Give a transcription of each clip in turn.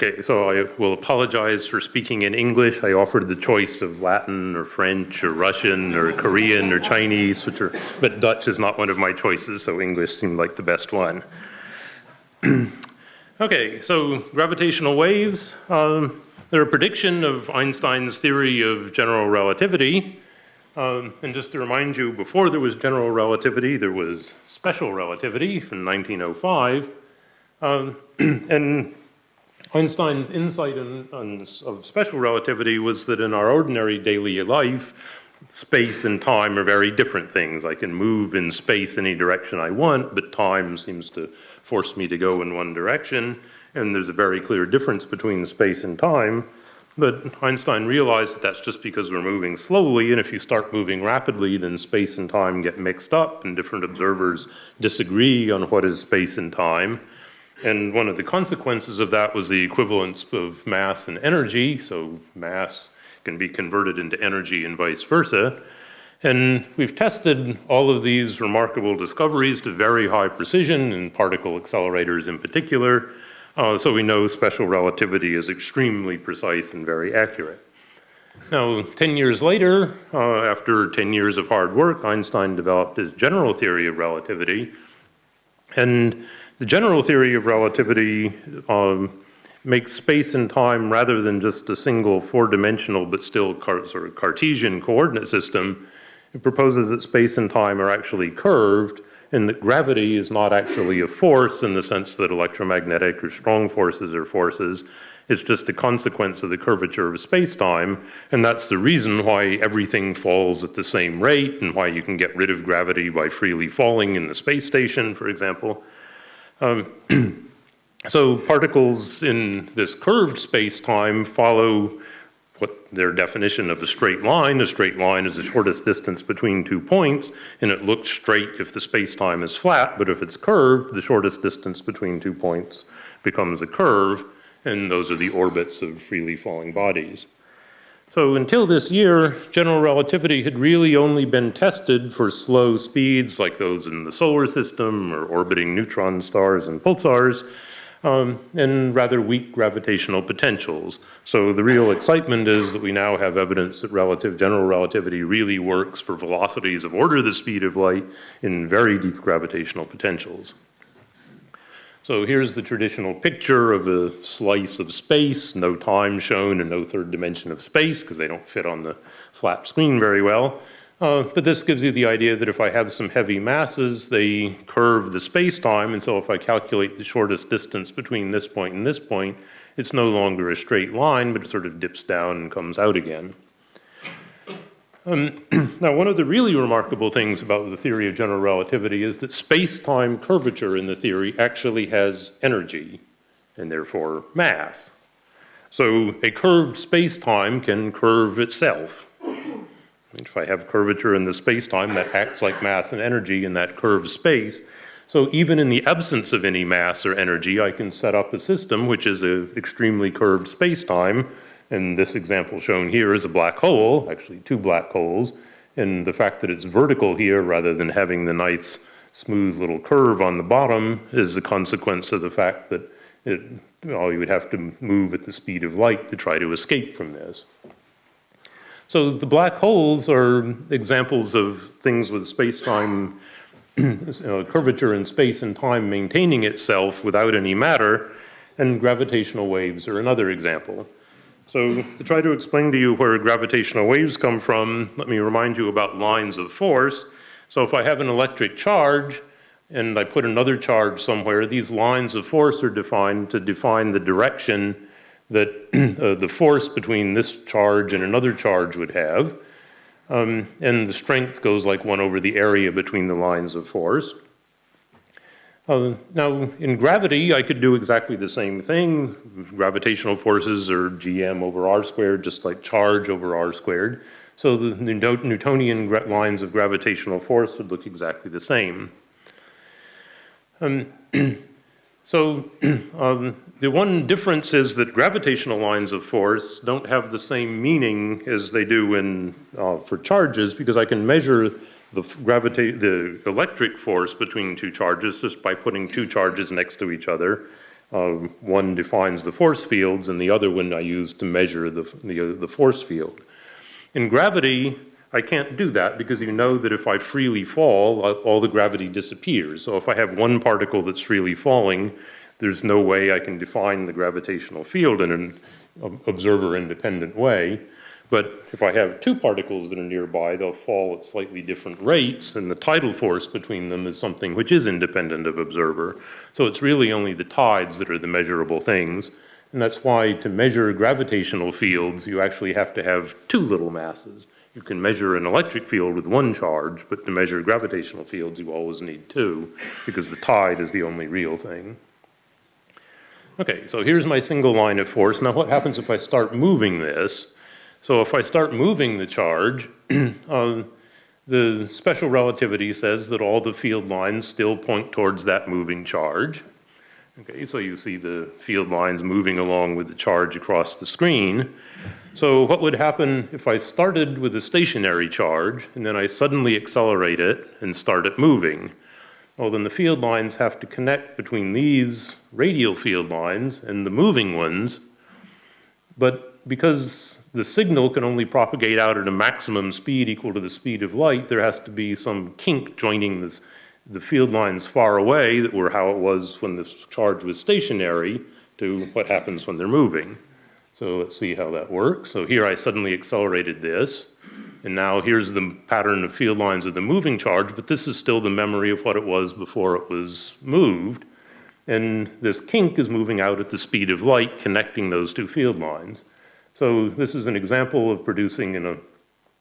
Okay, so I will apologize for speaking in English. I offered the choice of Latin or French or Russian or Korean or Chinese, which are, but Dutch is not one of my choices, so English seemed like the best one. okay, so gravitational waves. Um, they're a prediction of Einstein's theory of general relativity. Um, and just to remind you, before there was general relativity, there was special relativity from 1905. Um, and Einstein's insight in, in, of special relativity was that in our ordinary daily life, space and time are very different things. I can move in space any direction I want, but time seems to force me to go in one direction. And there's a very clear difference between space and time. But Einstein realized that that's just because we're moving slowly, and if you start moving rapidly, then space and time get mixed up, and different observers disagree on what is space and time. And one of the consequences of that was the equivalence of mass and energy. So mass can be converted into energy and vice versa. And we've tested all of these remarkable discoveries to very high precision in particle accelerators in particular. Uh, so we know special relativity is extremely precise and very accurate. Now, 10 years later, uh, after 10 years of hard work, Einstein developed his general theory of relativity. And the general theory of relativity um, makes space and time rather than just a single four-dimensional but still sort of Cartesian coordinate system, it proposes that space and time are actually curved and that gravity is not actually a force in the sense that electromagnetic or strong forces are forces. It's just a consequence of the curvature of space-time, and that's the reason why everything falls at the same rate and why you can get rid of gravity by freely falling in the space station, for example. Um, so particles in this curved space-time follow what their definition of a straight line. A straight line is the shortest distance between two points, and it looks straight if the space-time is flat, but if it's curved, the shortest distance between two points becomes a curve, and those are the orbits of freely falling bodies. So until this year, general relativity had really only been tested for slow speeds like those in the solar system or orbiting neutron stars and pulsars, um, and rather weak gravitational potentials. So the real excitement is that we now have evidence that relative general relativity really works for velocities of order the speed of light in very deep gravitational potentials. So here's the traditional picture of a slice of space, no time shown and no third dimension of space because they don't fit on the flat screen very well. Uh, but this gives you the idea that if I have some heavy masses, they curve the space-time, and so if I calculate the shortest distance between this point and this point, it's no longer a straight line, but it sort of dips down and comes out again. Um, now, one of the really remarkable things about the theory of general relativity is that space-time curvature in the theory actually has energy and therefore mass. So a curved space-time can curve itself. If I have curvature in the space-time, that acts like mass and energy in that curved space. So even in the absence of any mass or energy, I can set up a system which is an extremely curved space-time and this example shown here is a black hole, actually two black holes. And the fact that it's vertical here rather than having the nice smooth little curve on the bottom is a consequence of the fact that it, well, you would have to move at the speed of light to try to escape from this. So the black holes are examples of things with space-time curvature in space and time maintaining itself without any matter, and gravitational waves are another example. So to try to explain to you where gravitational waves come from, let me remind you about lines of force. So if I have an electric charge and I put another charge somewhere, these lines of force are defined to define the direction that uh, the force between this charge and another charge would have. Um, and the strength goes like one over the area between the lines of force. Uh, now, in gravity, I could do exactly the same thing. Gravitational forces are gm over r squared, just like charge over r squared. So the Newtonian lines of gravitational force would look exactly the same. Um, so um, the one difference is that gravitational lines of force don't have the same meaning as they do in, uh, for charges because I can measure the the electric force between two charges just by putting two charges next to each other. Um, one defines the force fields and the other one I use to measure the, the, the force field. In gravity, I can't do that because you know that if I freely fall, uh, all the gravity disappears. So if I have one particle that's freely falling, there's no way I can define the gravitational field in an observer-independent way. But if I have two particles that are nearby, they'll fall at slightly different rates, and the tidal force between them is something which is independent of observer. So it's really only the tides that are the measurable things. And that's why to measure gravitational fields, you actually have to have two little masses. You can measure an electric field with one charge, but to measure gravitational fields, you always need two, because the tide is the only real thing. Okay, so here's my single line of force. Now what happens if I start moving this? So if I start moving the charge, uh, the special relativity says that all the field lines still point towards that moving charge. Okay, so you see the field lines moving along with the charge across the screen. So what would happen if I started with a stationary charge and then I suddenly accelerate it and start it moving? Well, then the field lines have to connect between these radial field lines and the moving ones. But because the signal can only propagate out at a maximum speed equal to the speed of light, there has to be some kink joining this, the field lines far away that were how it was when the charge was stationary to what happens when they're moving. So let's see how that works. So here I suddenly accelerated this. And now here's the pattern of field lines of the moving charge, but this is still the memory of what it was before it was moved. And this kink is moving out at the speed of light, connecting those two field lines. So this is an example of producing an,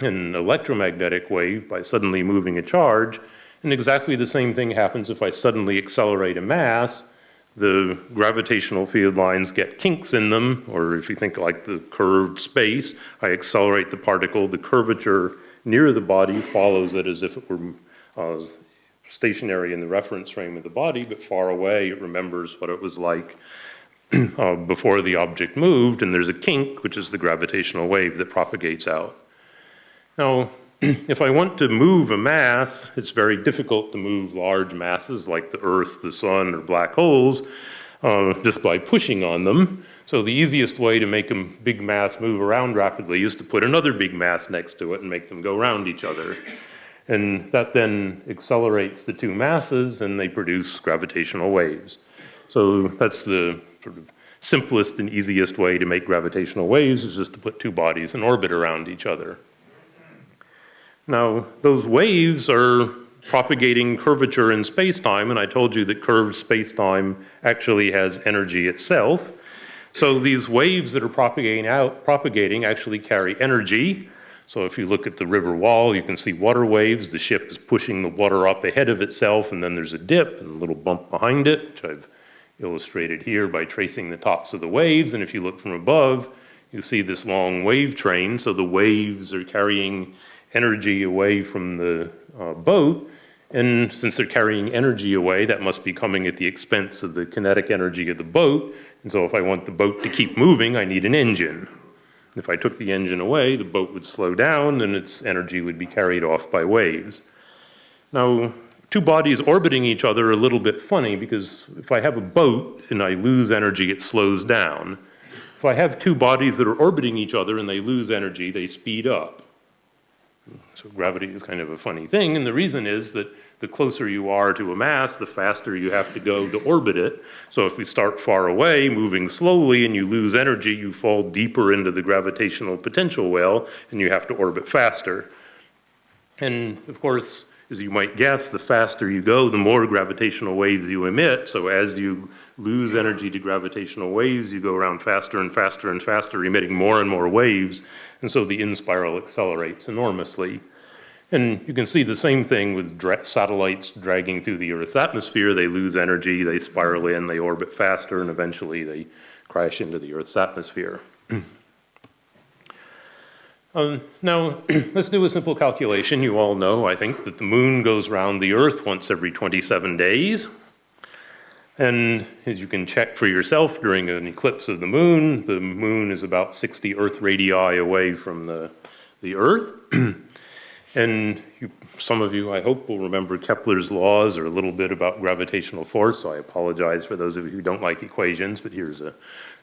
an electromagnetic wave by suddenly moving a charge. And exactly the same thing happens if I suddenly accelerate a mass the gravitational field lines get kinks in them, or if you think like the curved space, I accelerate the particle, the curvature near the body follows it as if it were uh, stationary in the reference frame of the body, but far away it remembers what it was like uh, before the object moved, and there's a kink, which is the gravitational wave that propagates out. Now, if I want to move a mass, it's very difficult to move large masses like the Earth, the Sun, or black holes uh, just by pushing on them. So the easiest way to make a big mass move around rapidly is to put another big mass next to it and make them go around each other. And that then accelerates the two masses and they produce gravitational waves. So that's the sort of simplest and easiest way to make gravitational waves is just to put two bodies in orbit around each other. Now, those waves are propagating curvature in space-time, and I told you that curved space-time actually has energy itself. So these waves that are propagating out, propagating actually carry energy. So if you look at the river wall, you can see water waves. The ship is pushing the water up ahead of itself, and then there's a dip and a little bump behind it, which I've illustrated here by tracing the tops of the waves. And if you look from above, you see this long wave train. So the waves are carrying energy away from the uh, boat. And since they're carrying energy away, that must be coming at the expense of the kinetic energy of the boat. And so if I want the boat to keep moving, I need an engine. If I took the engine away, the boat would slow down and its energy would be carried off by waves. Now, two bodies orbiting each other are a little bit funny because if I have a boat and I lose energy, it slows down. If I have two bodies that are orbiting each other and they lose energy, they speed up. So gravity is kind of a funny thing, and the reason is that the closer you are to a mass, the faster you have to go to orbit it. So if we start far away, moving slowly, and you lose energy, you fall deeper into the gravitational potential well, and you have to orbit faster. And of course, as you might guess, the faster you go, the more gravitational waves you emit. So as you lose energy to gravitational waves, you go around faster and faster and faster, emitting more and more waves. And so the in-spiral accelerates enormously. And you can see the same thing with dra satellites dragging through the Earth's atmosphere. They lose energy, they spiral in, they orbit faster, and eventually they crash into the Earth's atmosphere. um, now, let's do a simple calculation. You all know, I think, that the moon goes around the Earth once every 27 days. And as you can check for yourself during an eclipse of the moon, the moon is about 60 Earth radii away from the, the Earth. And you, some of you, I hope, will remember Kepler's laws or a little bit about gravitational force, so I apologize for those of you who don't like equations, but here's a,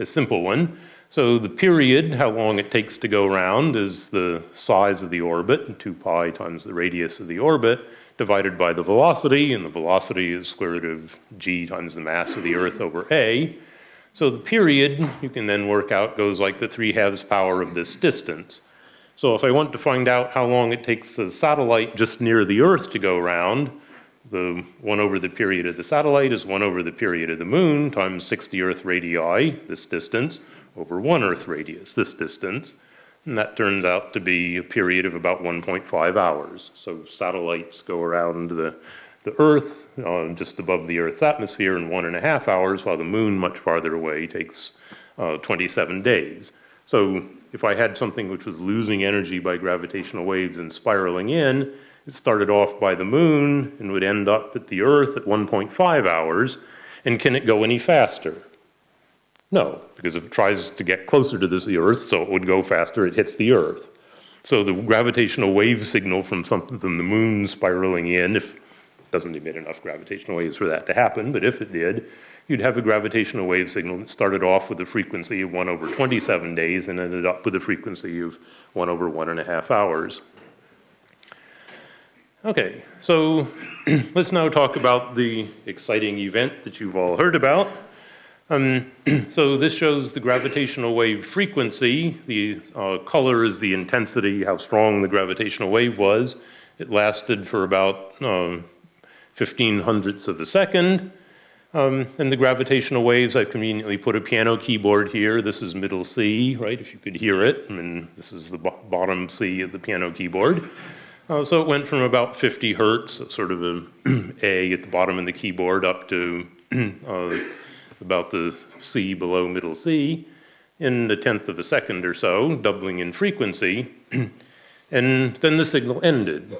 a simple one. So the period, how long it takes to go around, is the size of the orbit, 2 pi times the radius of the orbit, divided by the velocity, and the velocity is square root of g times the mass of the Earth over a. So the period, you can then work out, goes like the 3 halves power of this distance. So if I want to find out how long it takes a satellite just near the Earth to go around, the 1 over the period of the satellite is 1 over the period of the moon times 60 Earth radii, this distance, over 1 Earth radius, this distance. And that turns out to be a period of about 1.5 hours. So satellites go around the, the Earth, uh, just above the Earth's atmosphere in one and a half hours, while the moon, much farther away, takes uh, 27 days. So if I had something which was losing energy by gravitational waves and spiraling in, it started off by the moon and would end up at the Earth at 1.5 hours. And can it go any faster? No, because if it tries to get closer to this, the Earth, so it would go faster, it hits the Earth. So the gravitational wave signal from something from the moon spiraling in, if doesn't emit enough gravitational waves for that to happen, but if it did, you'd have a gravitational wave signal that started off with a frequency of 1 over 27 days and ended up with a frequency of 1 over one and a half hours. Okay, so let's now talk about the exciting event that you've all heard about. Um, so this shows the gravitational wave frequency. The uh, color is the intensity, how strong the gravitational wave was. It lasted for about um, 15 hundredths of a second. Um, and the gravitational waves, I've conveniently put a piano keyboard here. This is middle C, right, if you could hear it. I mean, this is the bottom C of the piano keyboard. Uh, so it went from about 50 hertz, sort of a A at the bottom of the keyboard, up to uh, about the C below middle C in a tenth of a second or so, doubling in frequency. and then the signal ended.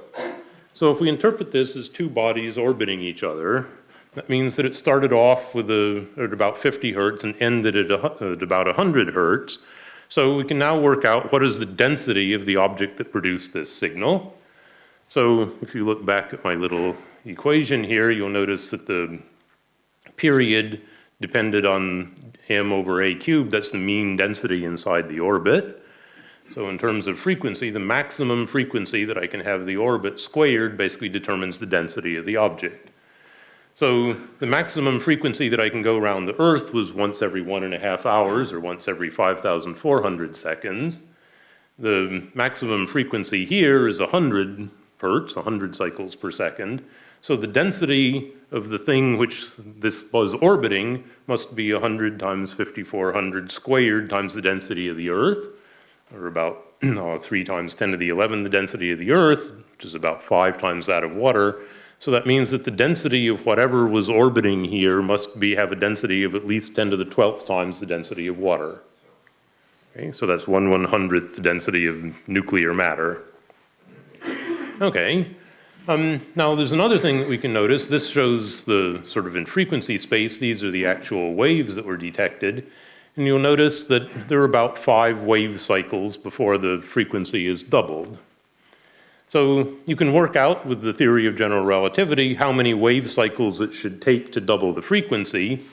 So if we interpret this as two bodies orbiting each other, that means that it started off with a, at about 50 hertz and ended at, a, at about 100 hertz. So we can now work out what is the density of the object that produced this signal. So if you look back at my little equation here, you'll notice that the period depended on m over a cubed, that's the mean density inside the orbit. So in terms of frequency, the maximum frequency that I can have the orbit squared basically determines the density of the object. So the maximum frequency that I can go around the Earth was once every one and a half hours or once every 5,400 seconds. The maximum frequency here is 100 hertz, 100 cycles per second. So the density of the thing which this was orbiting must be 100 times 5400 squared times the density of the Earth, or about uh, 3 times 10 to the 11 the density of the Earth, which is about 5 times that of water. So that means that the density of whatever was orbiting here must be have a density of at least 10 to the 12th times the density of water. Okay, so that's 1 100th density of nuclear matter. Okay. Um, now there's another thing that we can notice. This shows the sort of in frequency space, these are the actual waves that were detected. And you'll notice that there are about five wave cycles before the frequency is doubled. So you can work out with the theory of general relativity how many wave cycles it should take to double the frequency.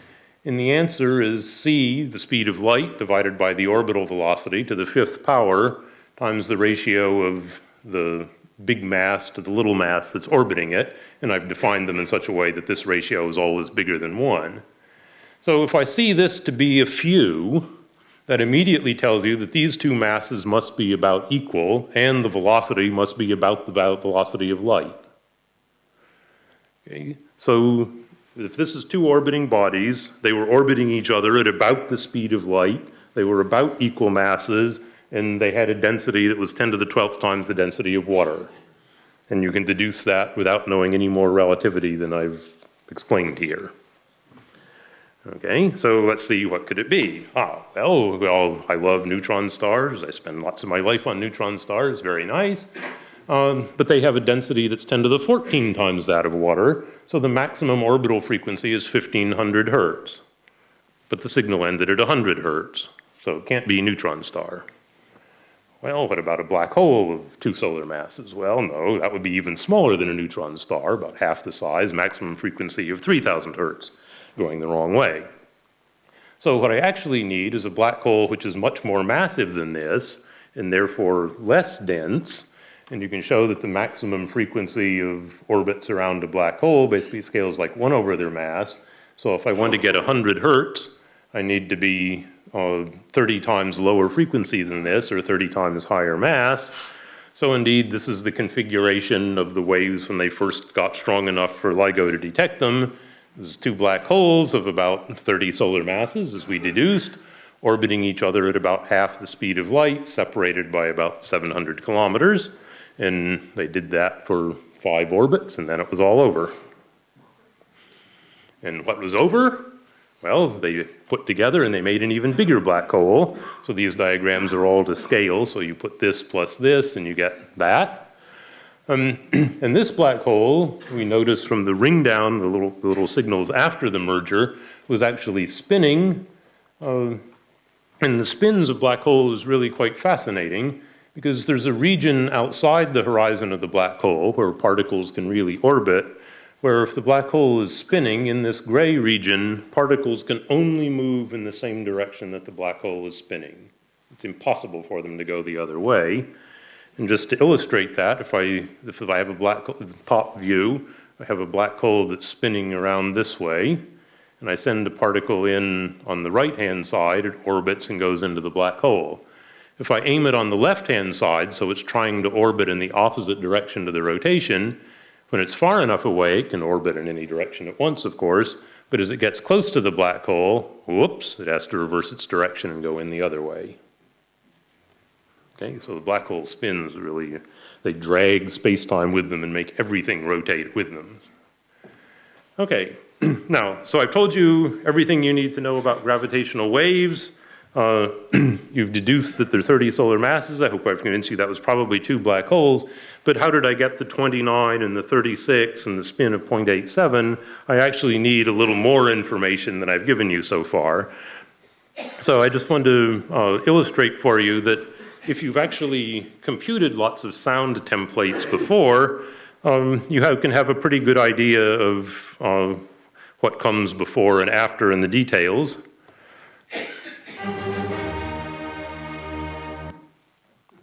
And the answer is c, the speed of light, divided by the orbital velocity to the fifth power times the ratio of the big mass to the little mass that's orbiting it. And I've defined them in such a way that this ratio is always bigger than one. So if I see this to be a few, that immediately tells you that these two masses must be about equal and the velocity must be about the velocity of light. Okay, so if this is two orbiting bodies, they were orbiting each other at about the speed of light, they were about equal masses, and they had a density that was 10 to the 12th times the density of water. And you can deduce that without knowing any more relativity than I've explained here. Okay, so let's see, what could it be? Ah, well, well, I love neutron stars. I spend lots of my life on neutron stars, very nice. Um, but they have a density that's 10 to the 14 times that of water, so the maximum orbital frequency is 1500 hertz. But the signal ended at 100 hertz, so it can't be a neutron star. Well, what about a black hole of two solar masses? Well, no, that would be even smaller than a neutron star, about half the size, maximum frequency of 3,000 hertz, going the wrong way. So what I actually need is a black hole which is much more massive than this, and therefore less dense, and you can show that the maximum frequency of orbits around a black hole basically scales like one over their mass. So if I want to get 100 hertz, I need to be uh, 30 times lower frequency than this or 30 times higher mass. So indeed, this is the configuration of the waves when they first got strong enough for LIGO to detect them. There's two black holes of about 30 solar masses, as we deduced, orbiting each other at about half the speed of light, separated by about 700 kilometers. And they did that for five orbits, and then it was all over. And what was over? Well, they put together and they made an even bigger black hole. So these diagrams are all to scale. So you put this plus this and you get that. Um, and this black hole, we notice from the ring down, the little, the little signals after the merger, was actually spinning. Uh, and the spins of black holes is really quite fascinating because there's a region outside the horizon of the black hole where particles can really orbit where if the black hole is spinning in this gray region, particles can only move in the same direction that the black hole is spinning. It's impossible for them to go the other way. And just to illustrate that, if I, if I have a black hole, top view, I have a black hole that's spinning around this way, and I send a particle in on the right-hand side, it orbits and goes into the black hole. If I aim it on the left-hand side, so it's trying to orbit in the opposite direction to the rotation, when it's far enough away, it can orbit in any direction at once, of course, but as it gets close to the black hole, whoops, it has to reverse its direction and go in the other way. Okay, so the black hole spins really, they drag space-time with them and make everything rotate with them. Okay, now, so I've told you everything you need to know about gravitational waves. Uh, you've deduced that there are 30 solar masses. I hope I've convinced you that was probably two black holes. But how did I get the 29 and the 36 and the spin of 0.87? I actually need a little more information than I've given you so far. So I just wanted to uh, illustrate for you that if you've actually computed lots of sound templates before, um, you have, can have a pretty good idea of uh, what comes before and after in the details.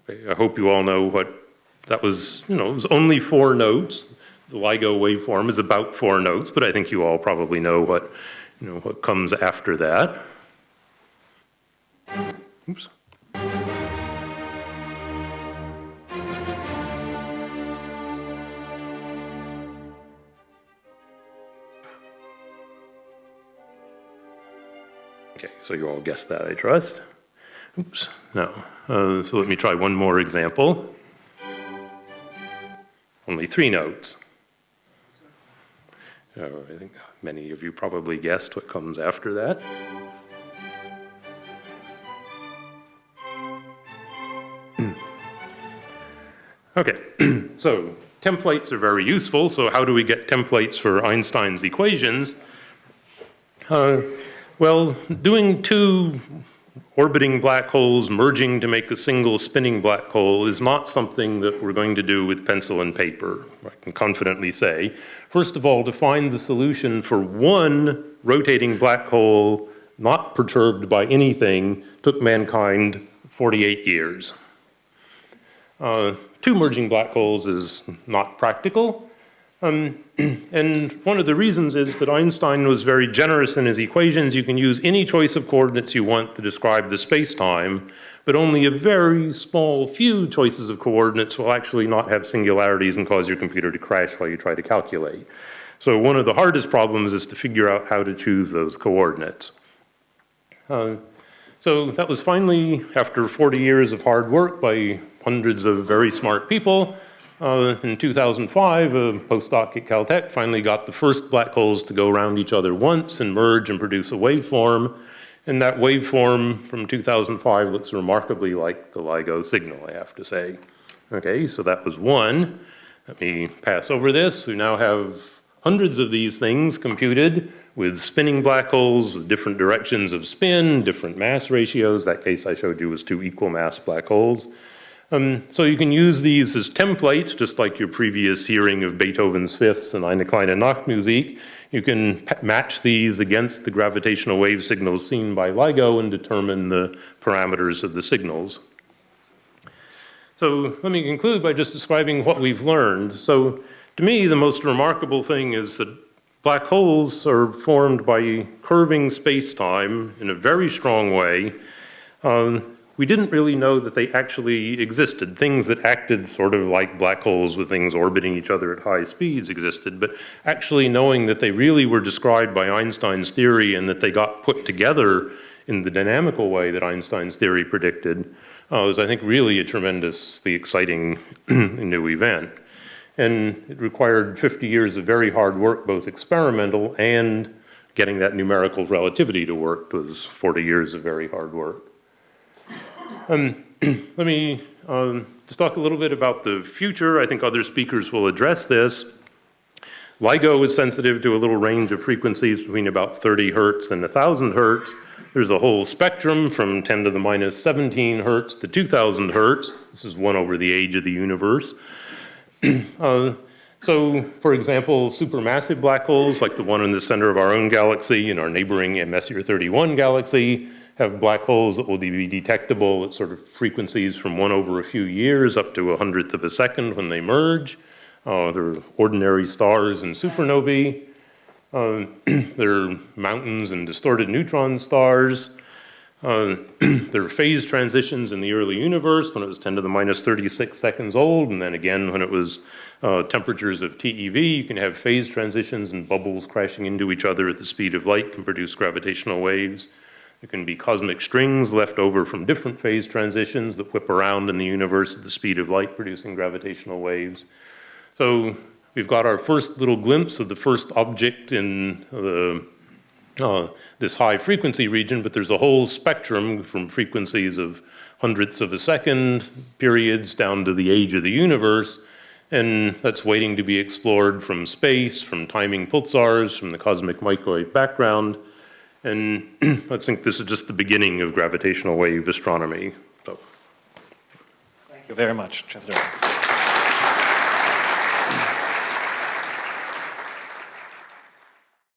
I hope you all know what that was, you know, it was only four notes. The LIGO waveform is about four notes, but I think you all probably know what, you know, what comes after that. Oops. Okay, so you all guessed that, I trust. Oops, no. Uh, so let me try one more example. Only three notes. Uh, I think many of you probably guessed what comes after that. okay, so templates are very useful. So how do we get templates for Einstein's equations? Uh, well, doing two orbiting black holes merging to make a single spinning black hole is not something that we're going to do with pencil and paper, I can confidently say. First of all, to find the solution for one rotating black hole not perturbed by anything took mankind 48 years. Uh, two merging black holes is not practical, um, and one of the reasons is that Einstein was very generous in his equations. You can use any choice of coordinates you want to describe the space-time, but only a very small few choices of coordinates will actually not have singularities and cause your computer to crash while you try to calculate. So one of the hardest problems is to figure out how to choose those coordinates. Uh, so that was finally, after 40 years of hard work by hundreds of very smart people, uh, in 2005, a postdoc at Caltech finally got the first black holes to go around each other once and merge and produce a waveform. And that waveform from 2005 looks remarkably like the LIGO signal, I have to say. Okay, so that was one. Let me pass over this. We now have hundreds of these things computed with spinning black holes with different directions of spin, different mass ratios. That case I showed you was two equal mass black holes. Um, so you can use these as templates, just like your previous hearing of Beethoven's Fifths and Eine kleine Nachtmusik. You can match these against the gravitational wave signals seen by LIGO and determine the parameters of the signals. So let me conclude by just describing what we've learned. So to me, the most remarkable thing is that black holes are formed by curving space-time in a very strong way. Um, we didn't really know that they actually existed. Things that acted sort of like black holes with things orbiting each other at high speeds existed, but actually knowing that they really were described by Einstein's theory and that they got put together in the dynamical way that Einstein's theory predicted uh, was, I think, really a tremendously exciting new event. And it required 50 years of very hard work, both experimental and getting that numerical relativity to work was 40 years of very hard work. Um, let me um, just talk a little bit about the future. I think other speakers will address this. LIGO is sensitive to a little range of frequencies between about 30 hertz and 1,000 hertz. There's a whole spectrum from 10 to the minus 17 hertz to 2,000 hertz. This is one over the age of the universe. uh, so, for example, supermassive black holes, like the one in the center of our own galaxy and our neighboring Messier 31 galaxy, have black holes that will be detectable at sort of frequencies from one over a few years up to a hundredth of a second when they merge. Uh, they're ordinary stars and supernovae. Uh, they're mountains and distorted neutron stars. Uh, there are phase transitions in the early universe when it was 10 to the minus 36 seconds old, and then again when it was uh, temperatures of TeV, you can have phase transitions and bubbles crashing into each other at the speed of light can produce gravitational waves. There can be cosmic strings left over from different phase transitions that whip around in the universe at the speed of light, producing gravitational waves. So we've got our first little glimpse of the first object in the, uh, this high frequency region, but there's a whole spectrum from frequencies of hundredths of a second periods down to the age of the universe. And that's waiting to be explored from space, from timing pulsars, from the cosmic microwave background. And I think this is just the beginning of gravitational wave astronomy. So. Thank you very much, Chancellor.